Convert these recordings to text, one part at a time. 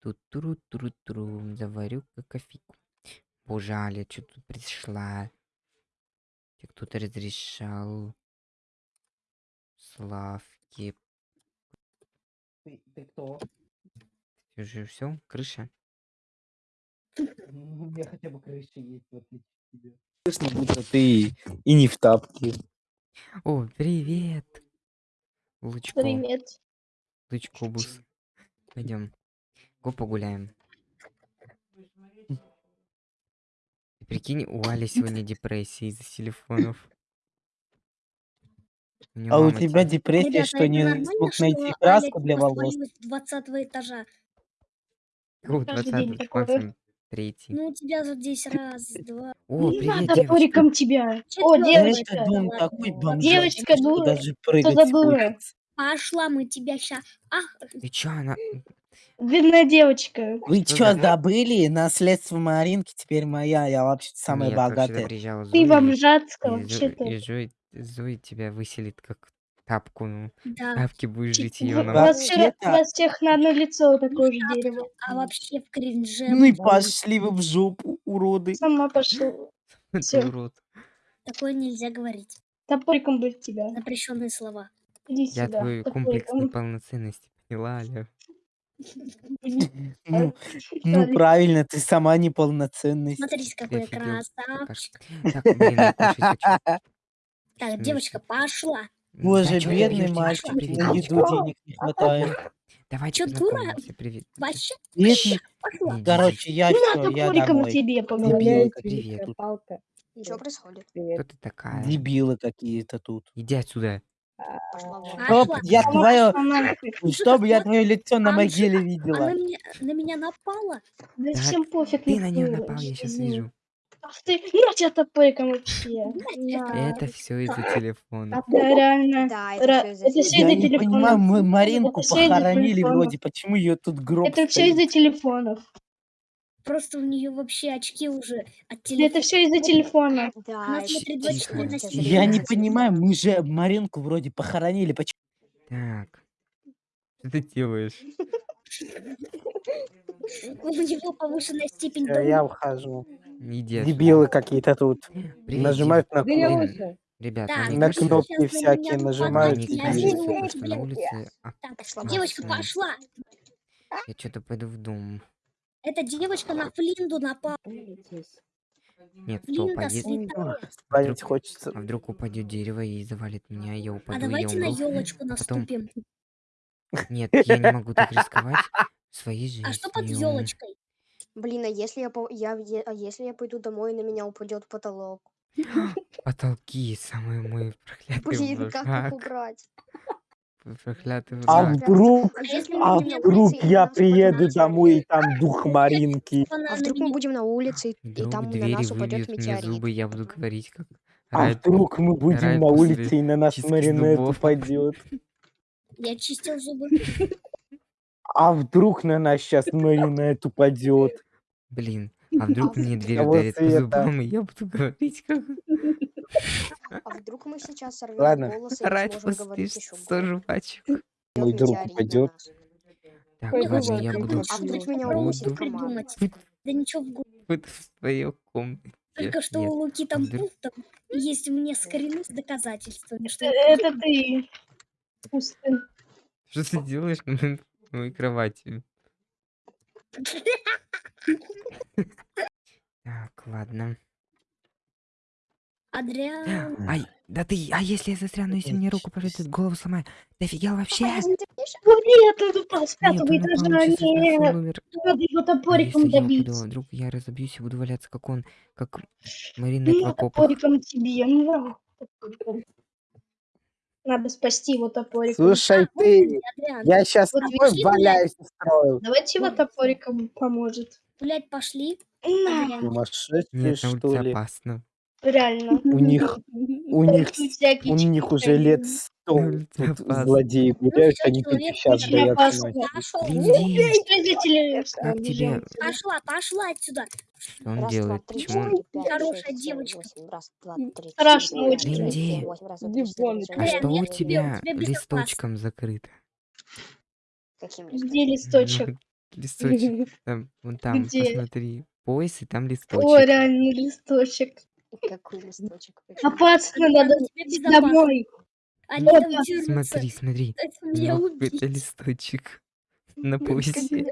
Тут туру туру туру заварю-ка кофейку. Боже, Аля, чё тут пришла? Те кто-то разрешал Славке. Ты, ты кто? Ты уже все, крыша? У меня хотя бы крыша есть, в отличие от тебя. Будто ты и не в тапке. О, привет! Лучко, Привет. Лучкобус. Пойдем. Го погуляем. Ты прикинь, у Али сегодня депрессия из-за телефонов. У А у тебя те- депрессия, Ребята, что не смог найти краску для типа волос? свалилась с 20 этажа? День 20 такое. максимум третий. Ну, у тебя же здесь раз, два... О, Не привет, надо девочка. тебя. О, девочка. Дом ладно, такой бомжатский, Девочка дура. даже Что прыгать за дура? Пошла, мы тебя ща... Ах, Ты чё, она... Бедная девочка. Вы Что чё, забыли? Наследство Маринки теперь моя. Я вообще самая Нет, вообще-то богатая. приезжала Ты Зоя, бомжатская и, Зо- вообще-то. и Зоя, Зоя тебя выселит как тапку. Ну, да. тапки будешь жить Типа, ее У на... Да. вас, всё- у Вообще-то- вас всех на одно лицо такое же дерево. А вообще в кринже... Ну и пошли вы в жопу, уроды. Сама пошла. Ты всё. урод. Такое нельзя говорить. Топориком бы тебя. Запрещенные слова. Иди Я сюда. твой комплекс топориком. неполноценности поняла, Аля. Ну, ну правильно, ты сама неполноценность. Смотрите, какой офигел? красавчик. Так, блин, я кушать хочу. Так, Смешно. девочка, пошла. Боже, Да чё ты бедный бьёшь, мальчик, девочка, привет, на девочка. еду денег не хватает. Давайте Чё, дура? познакомимся, привет. Вообще, Бедный. пошла. Не, Короче, я На все, я топориком домой. тебе помогу. Дебилы Привет. Палка. Ничего происходит. Кто Привет. ты такая? Дебилы какие-то тут. Иди отсюда. Чтоб я твое, чтоб я твое лицо на могиле видела. Она меня, на меня напала. Да Так, всем пофиг. Ты на нее напал, я сейчас Ну, вижу. Ах ты, на тебя топориком вообще. Это все из-за телефона. Да, реально. Да, это все из-за всё Я не телефона. понимаю, мы Маринку похоронили телефона. вроде, почему ее тут гроб Это все из-за телефонов. Просто у нее вообще очки уже от телефона. Это все из-за телефона. Да, Она это смотрит всё 24 на из-за 7. Я не понимаю, мы же Маринку вроде похоронили, почему? Так. Что ты делаешь? У него повышенная степень дома. Я ухожу. Иди. Дебилы какие-то тут. Нажимают на кнопки. уши. Ребят, Так, мне На кнопки на всякие нажимают. я сделаю что на улице Так, девочка, пошла. Я что-то пойду в дом. Эта девочка на Флинду напала. Нет, кто Флинда упадет? святая. Спать хочется. А вдруг упадет дерево и завалит меня, я А упаду, я давайте на умру. елочку потом- наступим. Нет, я не могу так рисковать своей жизнью. А что под елочкой? Блин, а если я, по- я, а если я пойду домой и на меня упадет потолок? Потолки, самый мой проклятый Блин, как их убрать? Проклятый А враг. вдруг, А если а мы будем на вдруг улице, и я нас приеду домой, и там дух Маринки. А вдруг мы будем на улице, и, и Вдруг там на двери нас упадет выбьют мне метеорит? зубы, я буду говорить как... А Райт- вдруг мы будем на после улице, и на нас чистки маринет зубов. упадет. Я чистил зубы. А вдруг на нас сейчас маринет упадет. Блин, а вдруг мне дверь Того ударит по зубам, и я буду говорить как... А вдруг мы сейчас сорвем Ладно. волосы и Райт еще 100 жвачек. Мой друг упадет. Так, Ой, ладно, я буду... А вдруг меня Буду укусит придумать. Да ничего в голову. быть в твоей комнате. Только что Нет. у Луки там там есть у меня скрины с доказательствами, что Это ты. Пустын. Что ты делаешь на моей кровати? Так, ладно. Адриан. Ай, да ты, а если я застряну, если мне руку повредит, голову сломаю? Ты офигел вообще? Вот нет, это с Нет, пятого он этажа. Нет. Надо его А топориком если я добить. упаду, а вдруг я разобьюсь и буду валяться, как он, как Маринет в Ну, топориком тебе. Ну. Надо спасти его топориком. Слушай, ты, Адриан, я сейчас Вот такой валяюсь устроил. Давайте его топориком поможет. гулять пошли. На, Нет, на что ли? опасно. Реально. У них, у них, у них уже лет сто тут злодеи гуляют, всё, они только сейчас очень боятся ночи. Пошел. Родители как тебе... Пошла, пошла отсюда. Что он делает? Почему он... Хорошая девочка. Раз, два, три, Страшно четыре, очень. пять, Линди. семь, восемь. Раз, два, три, Иди четыре, пять, А Нет, что у тебе- тебя тебе безопасно. листочком закрыто? Каким Где листочком? листочек? Ну, Листочек. Там, вон там, Где? посмотри. Пояс, и там О, листочек. реально листочек. Какой листочек? Они надо безопасно. домой. Они там. Смотри, смотри. Ну, убить. это листочек. На поясе.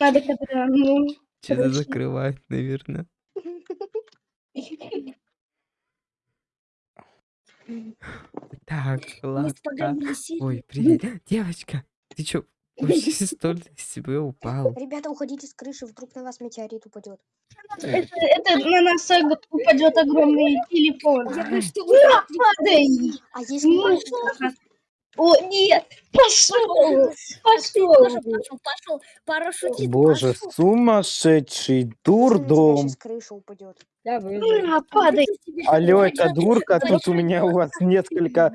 Надо когда, ну, Что-то закрывает, наверное. Так, ладно. Ой, привет. Девочка, ты чё, вообще столь с себя упал? Ребята, уходите с крыши, вдруг на вас метеорит упадет. это, это на нас упадет огромный телефон. Я говорю, что Ура, падай! А если? О, нет! Пошел! Пошел, Пошел! пошел, пошел. Парашютист Боже, пошел. сумасшедший дурдом. сейчас крыша упадет. Ура, падай! Ты себе Алло, это дурка, тут у меня у вас несколько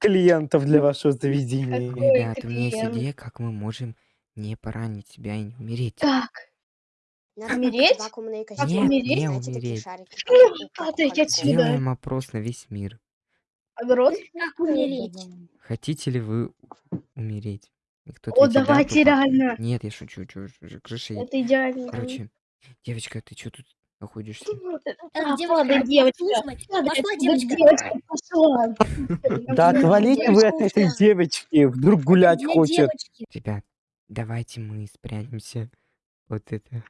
клиентов для вашего заведения. Какой Ребят, у меня есть идея, как мы можем не поранить себя и не умереть. Как? Надо Умереть? Как умереть? Знаете, такие умереть. падайте отсюда. Сделаем опрос на весь мир. Умереть? Хотите ли вы умереть? И кто О, давайте реально. Нет, я шучу, ж- крыша. Это идеально. Короче, девочка, ты чё тут находишься? А, девочка, девочка. Пошла, девочка. девочка пошла. Да отвалите вы от этой девочки, вдруг гулять хочет. Ребят, давайте мы спрячемся вот это,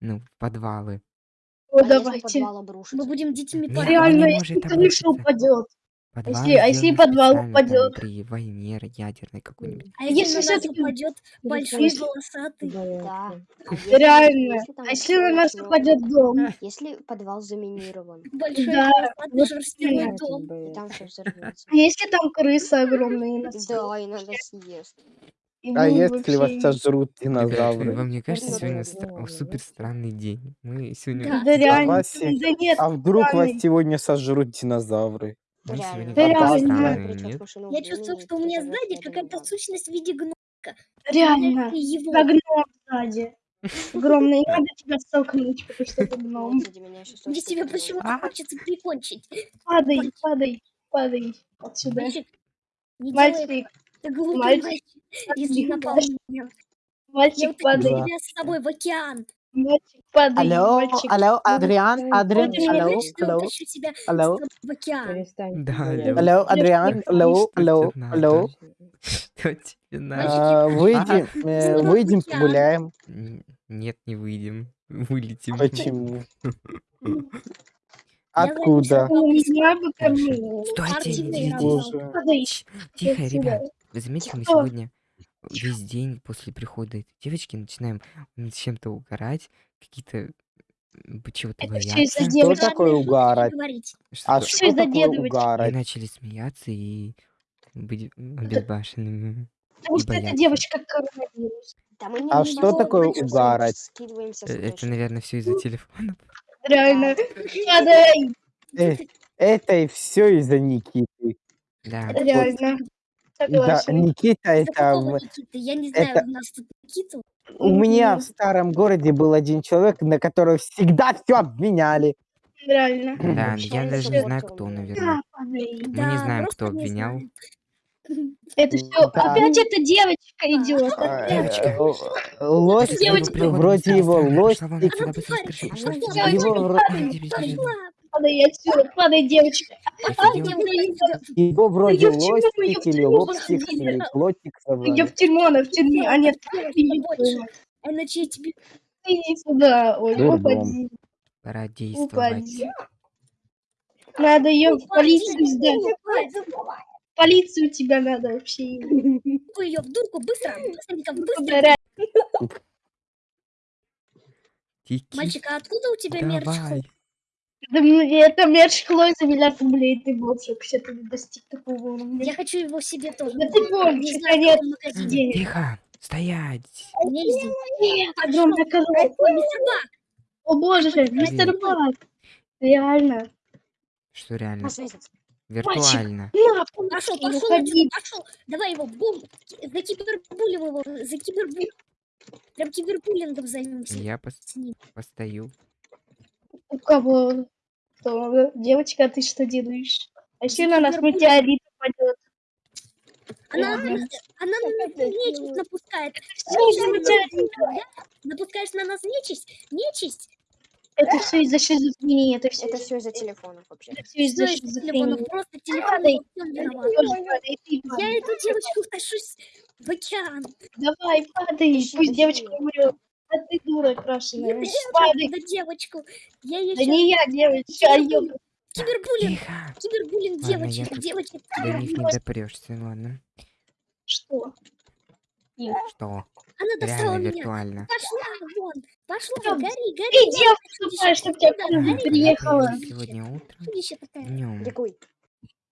ну, в подвалы. О, А если давайте. подвал обрушится? Мы будем детьми Нет, не Реально, может если крыша обрушиться. упадет. Подвалы если- а если подвал специально там упадет? При войне ядерной какой-нибудь. А если, Если на нас всё-таки- упадет большой если- волосатый? Да. А если- Реально. если там А если на нас упадет дом? Если подвал заминирован, Большой Да, волосатый вот шерстяной именно. дом. и там все взорвется. А если там крысы огромные Да, и надо съест. А если вас сожрут Ребят, динозавры? вам не кажется, Да, сегодня да, стра- да. супер странный день? Мы сегодня, Да. Да реально. вас Да нет, А вдруг вас странный. сегодня сожрут динозавры? мы сегодня Да реально. странные, нет? Я времени чувствую, что у меня сзади какая-то сущность в виде гномика. реально. Его. Гном сзади. Огромный, надо тебя столкнуть, потому что вот гном. Мне тебя почему-то хочется прикончить. Падай, падай, падай отсюда. Мальчик, не делай Мальчик, это глупый мальчик, если мальчик, напал на меня. Я мальчик, падай, Да. тебя с собой в океан. мальчик, падай, мальчик. алло, Адриан, Адриан, Ты алло, я алло, алло. в океан. Да, Алло, Адриан, алло, Что алло, алло. Что тебе надо? Мальчики, А, Выйдем, выйдем, погуляем. Нет, не выйдем. Вылетим. Почему? Я Откуда? Не знаю, бы кому. Стойте, Тихо, ребят. Вы заметили, мы Что? сегодня весь день после прихода этой девочки начинаем над чем-то угорать, какие-то м, чего-то Это бояться. Что девочки. такое угарать? говорить. Что А что из-за такое дедовочки. И угарать? начали смеяться и быть обезбашенными. Потому и что эта бояться. девочка коронавирус. Да мы не А что такое угарать? Скидываемся Э, Это, наверное, все из-за телефона. Реально. Падай, Э, Это и все из-за Никиты. Да. реально. Да. Никита это... Я не знаю, это- у нас тут Никиту. У меня в старом городе был один человек, на которого всегда все обвиняли. Реально. Да, я даже не знаю, кто, наверное. Мы не знаем, кто обвинял. Это все. Да. Опять эта девочка идет. Девочка. э, Лостик, Девочка. вроде его отсюда. его Падай отсюда, падай, девочка. Его вроде лостик или лобстик или лотик Ее звали. в тюрьму, она в тюрьме. А нет. Иначе я тебе... Иди сюда. Ой, упади. Пора действовать. Упади. Надо ее в полицию сдать. Полицию тебя надо вообще. ее в дурку, быстро, быстренько, быстро. Мальчик, а откуда у тебя мерч? Да мне это мерч Хлои за миллиард рублей. Ты больше вообще ты не достиг такого уровня. Я хочу его себе тоже. Да ты Не больше, магазине. денег. Тихо, стоять. Нет, огромная коробка. Мистер Бак, О боже, мистер Бак. Реально. Что реально? Виртуально. Пошел, пошел, пошел. Давай его, бум. За кибербулем его, за кибербулем. Прям кибербуллингом займемся. Я пос- постою. У кого? Кто? Девочка, а ты что делаешь? А если на нас метеорит упадет? Она, Ладно. она на нас нечисть напускает. Напускаешь на нас нечисть? Нечисть? Это все из-за шизофрении. Это все Это все из-за телефонов вообще. это всё из-за телефона? шизофрении. Просто телефон Я эту девочку тащусь в океан. Давай, падай, пусть девочка умрет. А ты дура крашеная. Падай. на девочку. Я ее Да не я, девочка, а ёб. Кибербуллинг. Тихо. Кибербуллинг Ладно, я девочек. тут Девочек. До них не допрешься, ладно. Что? Что? Она достала Реально меня. виртуально. Пошла вон. Пошла. Да, Гори, Ты гори. девка тупая, чтоб тебя Куда? Гори, приехала. Сегодня утром. Днем. Ликуй.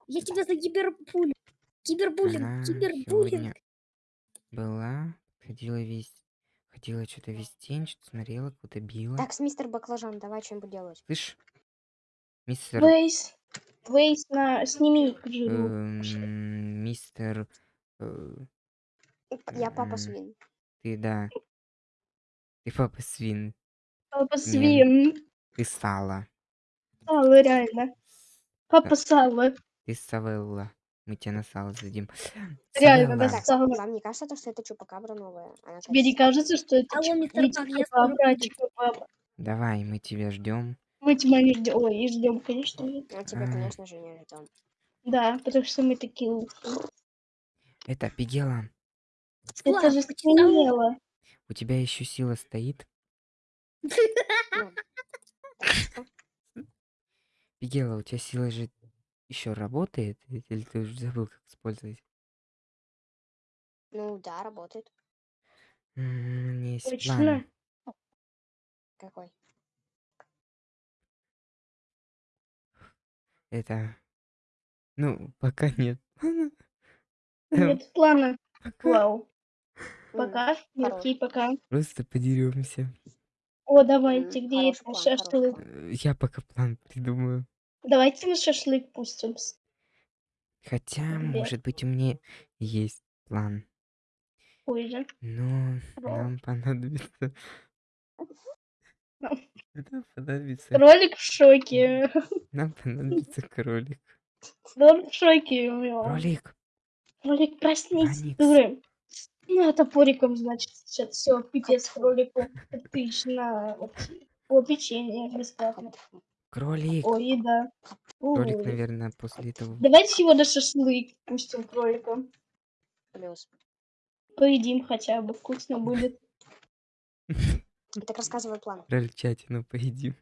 Я тебя за кибербуллинг. Кибербуллинг. Кибербуллинг. была, ходила весь, ходила что-то весь день, что-то смотрела, куда-то била. Так, с мистер Баклажан, давай что-нибудь делать. Слышь, мистер, Вейс. Вейс на... Сними э, мистер, э, Я папа свин. ты да, ты папа свин, Папа свин. ты сало, Сало, реально. Папа сало. ты савелла. Мы тебя на сало задим. Реально, да. Так, сало. вам не кажется, то, что это чупакабра новая? Она Тебе не кажется- что это Алло, мистер а братчика папа? Давай, мы тебя ждем. Мы тебя не ждем. Ой, и ждем, конечно. Ну, тебя, А. конечно же, не ждем. Да, потому что мы такие. Это, Пигела, Это же смело. у тебя еще сила стоит? Ну? Пигела, у тебя сила же еще работает? Или ты уже забыл, как использовать? Ну, да, работает. М, У меня есть Точно. план. Какой? Это... Ну, пока нет. Нет плана. Пока Вау. М, Пока. Окей, пока. просто подеремся. О, давайте, М, где хороший это план, хороший шашлык? план. Я пока план придумаю. Давайте на шашлык пустимся. Хотя, Где? может быть, у меня есть план. Позже. Но Вау. нам понадобится... Нам- Нам понадобится... Кролик в шоке. Нам понадобится кролик. Он в шоке. у него. Кролик! Кролик, проснись, Аникс. дуры. Ну, топориком, значит, сейчас все, пипец кролику. Отлично. О, печенье бесплатно. Кролик! О, еда. Кролик, У. наверное, после этого... Давайте его на шашлык пустим кролика. Плюс. Поедим хотя бы, вкусно будет. Так рассказывай план. Крольчатину поедим.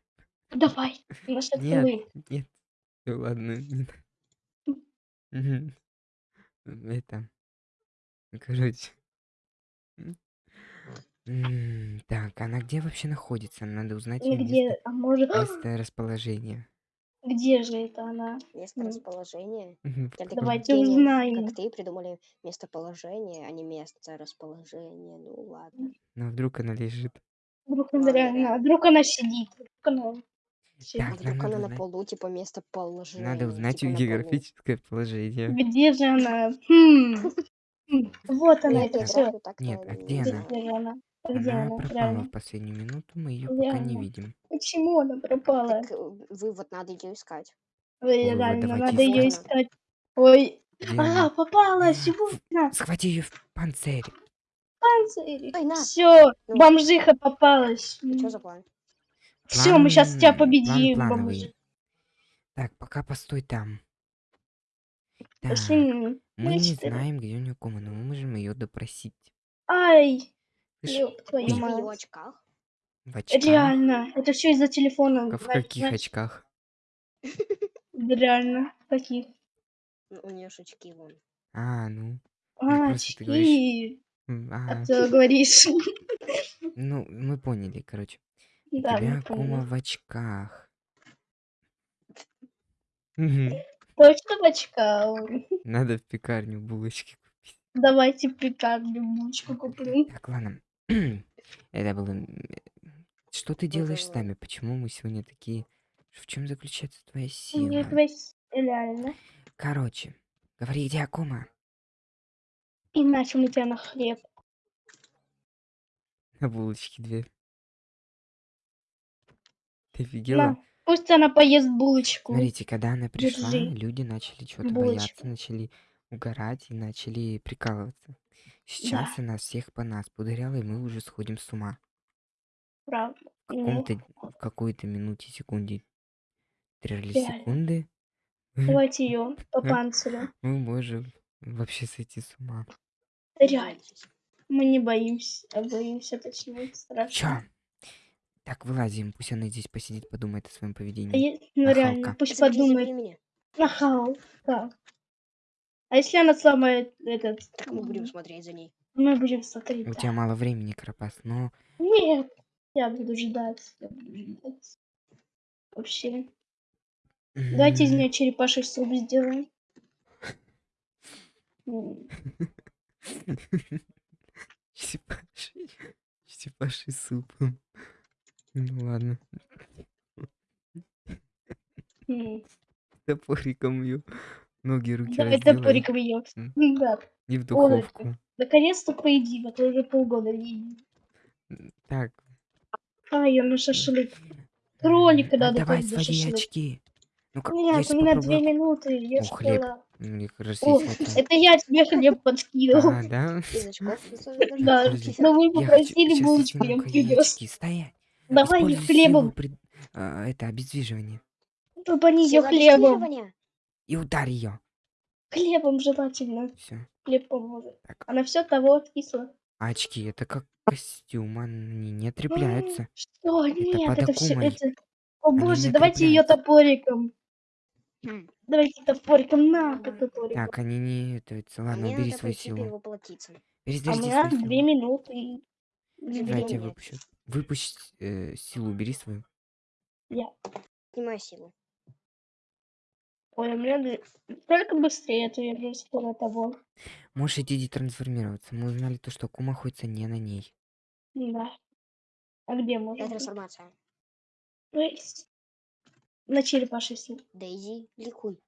Давай, на шашлык. Нет. Всё, ладно, не надо. Мгм. Это... Короче. М. М, Так, она где вообще находится? Надо узнать её Нигде, место, а может... место расположения. Где же это она? Место расположения. Давайте узнаем. Как ты придумали местоположение, а не место расположения. Ну ладно. Ну, вдруг она лежит. Вдруг она реально, а вдруг она сидит. Вдруг она. Так, А нам вдруг надо она на узнать- полу, типа местоположение. Надо узнать типа на полу. географическое положение. Где же она? Хм. Хм. Вот она, это все. Нет, а где она? Где она? А Она пропала в последнюю минуту, мы ее пока не видим. Почему она пропала? Так э, вывод надо ее искать. Ой, Вывод реально, давайте надо ее искать. искать. Ой, Где а, она? попалась, вот на, Схвати ее в панцирь. Ой, на. Все, Ну. бомжиха попалась. Что за план? Все, мы сейчас тебя План- победим, план бомжи. плановый. Так, пока постой там. Так, Пошли. мы не знаем, где у нее кома, но мы можем ее допросить. Ай, ёб твою В очках. в очках? Реально, это все из-за телефона. В Знаешь, каких знаешь, очках? Реально, каких? Ну, У нее очки вон. А, ну. А, очки. А А, ты говоришь. ну, мы поняли, короче. Да, тебя поняли. в очках. Точно в очках? Надо в пекарню булочки купить. Давайте пекарню булочку куплю. Так, ладно. Это было... Что ты делаешь с нами? Почему мы сегодня такие... В чем заключается твоя сила? реально. Короче, говори, где Акума? Иначе мы тебя на хлеб. На булочки две. Ты офигела? На, пусть она поест булочку. Смотрите, когда она пришла, Держи. люди начали Булочку. бояться, начали угорать и начали прикалываться. Сейчас она всех по нас пудряла, и мы уже сходим с ума. Правда. В Ну, в какой-то минуте, секунде, Реально. секунды, давайте ее по панцирю. мы можем вообще сойти с ума. Реально. Мы не боимся, а боимся точнее. Страшно. Чё? Так, вылазим, пусть она здесь посидит, подумает о своем А поведении. е- Ну Нахалка. реально, пусть подумает. Нахал. Так. А если она сломает этот... Мы будем смотреть за ней. Мы будем смотреть. У да. тебя мало времени, Карапас, но Нет, я буду ждать. Я буду ждать. Вообще. Давайте из м, нее черепаший суп сделаем. Черепаший, черепаший суп. Ну ладно, топориком ее ноги, руки Давай разделаем. топориком ее. М. Да. И в духовку. Наконец-то поедим, а то уже полгода не Так. А, ее на шашлык. Кролика м, надо Отдавай тоже свои шашлык. очки. Ну-ка, я Нет, сейчас у меня две попробую. минуты, я О, ж хлеб. поняла. Мне кажется, О, это... это я тебе хлеб подкинул. А, да? Из очков. Да, Подожди, но вы Я хочу... попросили булочку, я возьму-ка яички. Стоять. Давай ее Используй силу хлебом. а, Это, обездвиживание. Попани ее Сила хлебом. И ударь ее. Хлебом желательно. Все. Хлеб поможет. Так. Она все того откисла. А очки, это как костюм, они не отрепляются. Что? Нет, это все. Это... О Они боже, давайте ее топориком. Хм. Давайте топориком. На, по топориком. Так, они не... Это, А ладно, мне убери свою силу. А Перезаряди меня свою две силу. минуты. и- Забери Давай я две выпущу. Выпусти э, силу, убери свою. Снимай силу. Ой, у меня две- только быстрее, а то я уже скоро того. Можешь идти детрансформироваться. Мы узнали то, что Кума находится не на ней. Да. А где Это можно? трансформация. Ну, есть. На черепаший суп. Дейзи, ликуй.